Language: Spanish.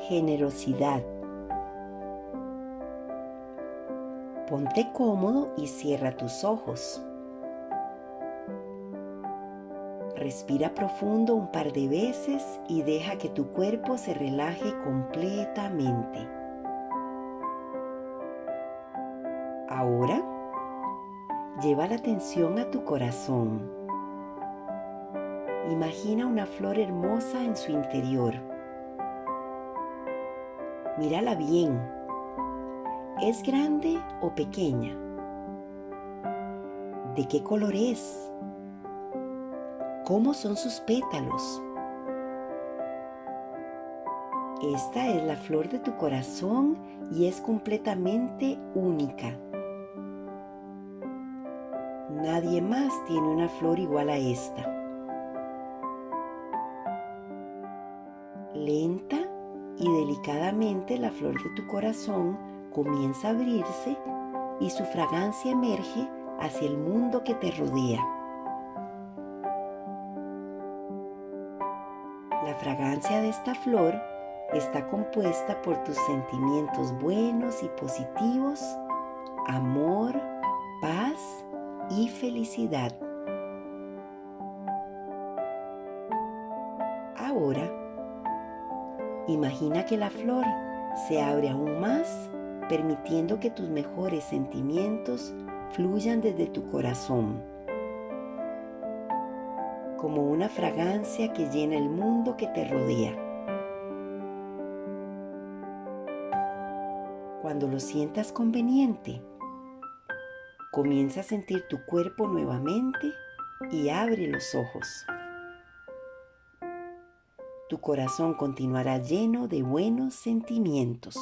generosidad. Ponte cómodo y cierra tus ojos. Respira profundo un par de veces y deja que tu cuerpo se relaje completamente. Ahora, lleva la atención a tu corazón. Imagina una flor hermosa en su interior. Mírala bien. ¿Es grande o pequeña? ¿De qué color es? ¿Cómo son sus pétalos? Esta es la flor de tu corazón y es completamente única. Nadie más tiene una flor igual a esta. Lenta y delicadamente la flor de tu corazón comienza a abrirse y su fragancia emerge hacia el mundo que te rodea. La fragancia de esta flor está compuesta por tus sentimientos buenos y positivos, amor, paz y felicidad. Ahora, imagina que la flor se abre aún más, permitiendo que tus mejores sentimientos fluyan desde tu corazón, como una fragancia que llena el mundo que te rodea. Cuando lo sientas conveniente, Comienza a sentir tu cuerpo nuevamente y abre los ojos. Tu corazón continuará lleno de buenos sentimientos.